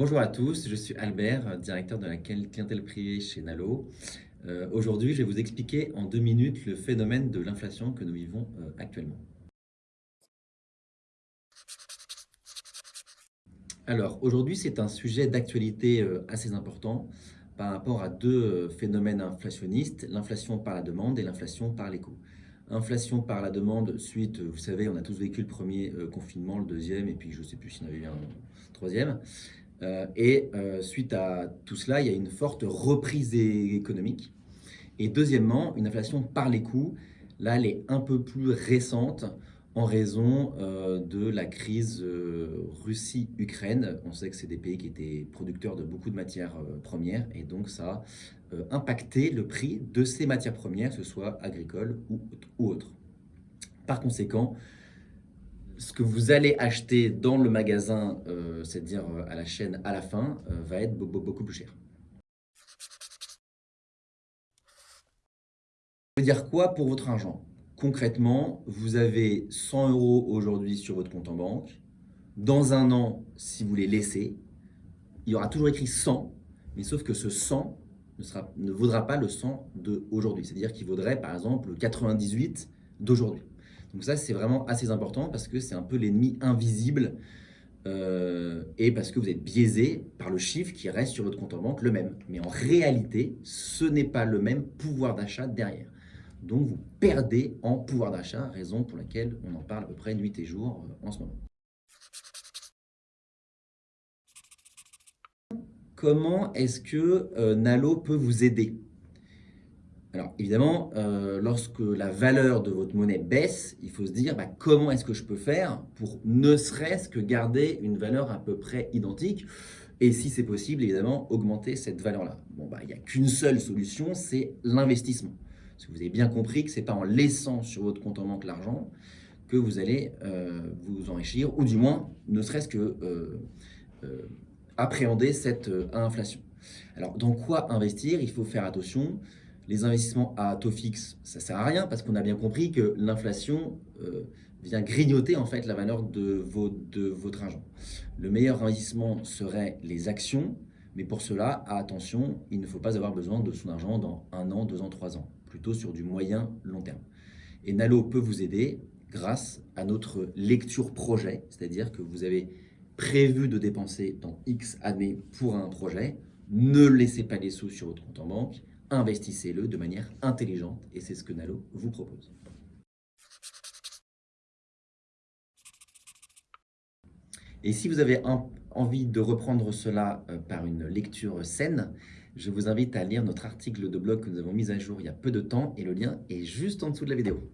Bonjour à tous, je suis Albert, directeur de la clientèle privée chez Nalo. Euh, Aujourd'hui, je vais vous expliquer en deux minutes le phénomène de l'inflation que nous vivons euh, actuellement. Alors, aujourd'hui, c'est un sujet d'actualité euh, assez important par rapport à deux phénomènes inflationnistes, l'inflation par la demande et l'inflation par les coûts. Inflation par la demande, suite, vous savez, on a tous vécu le premier confinement, le deuxième, et puis je ne sais plus s'il y en avait eu un troisième. Euh, et suite à tout cela, il y a une forte reprise économique. Et deuxièmement, une inflation par les coûts. Là, elle est un peu plus récente en raison euh, de la crise euh, Russie-Ukraine. On sait que c'est des pays qui étaient producteurs de beaucoup de matières euh, premières et donc ça a impacté le prix de ces matières premières, que ce soit agricoles ou, ou autres. Par conséquent, ce que vous allez acheter dans le magasin, c'est-à-dire à la chaîne à la fin, va être beaucoup plus cher. Ça veut dire quoi pour votre argent? Concrètement, vous avez 100 euros aujourd'hui sur votre compte en banque. Dans un an, si vous les laissez, il y aura toujours écrit 100, mais sauf que ce 100 ne, sera, ne vaudra pas le 100 d'aujourd'hui. C'est-à-dire qu'il vaudrait par exemple le 98 d'aujourd'hui. Donc ça, c'est vraiment assez important parce que c'est un peu l'ennemi invisible euh, et parce que vous êtes biaisé par le chiffre qui reste sur votre compte en banque le même. Mais en réalité, ce n'est pas le même pouvoir d'achat derrière. Donc vous perdez en pouvoir d'achat, raison pour laquelle on en parle à peu près nuit et jour euh, en ce moment. Comment est-ce que euh, Nalo peut vous aider? Alors évidemment, euh, lorsque la valeur de votre monnaie baisse, il faut se dire bah, comment est-ce que je peux faire pour ne serait-ce que garder une valeur à peu près identique et si c'est possible, évidemment, augmenter cette valeur-là. Bon, bah, il n'y a qu'une seule solution, c'est l'investissement. Parce que vous avez bien compris que ce n'est pas en laissant sur votre compte en banque l'argent que vous allez euh, vous enrichir, ou du moins, ne serait-ce que euh, appréhender cette inflation. Alors, dans quoi investir? Il faut faire attention. Les investissements à taux fixe, ça ne sert à rien parce qu'on a bien compris que l'inflation vient grignoter en fait la valeur de, de votre argent. Le meilleur investissement serait les actions, mais pour cela, attention, il ne faut pas avoir besoin de son argent dans un an, deux ans, trois ans plutôt sur du moyen long terme. Et Nalo peut vous aider grâce à notre lecture projet, c'est-à-dire que vous avez prévu de dépenser dans X années pour un projet, ne laissez pas les sous sur votre compte en banque, investissez-le de manière intelligente et c'est ce que Nalo vous propose. Et si vous avez envie de reprendre cela euh, par une lecture saine, je vous invite à lire notre article de blog que nous avons mis à jour il y a peu de temps et le lien est juste en dessous de la vidéo.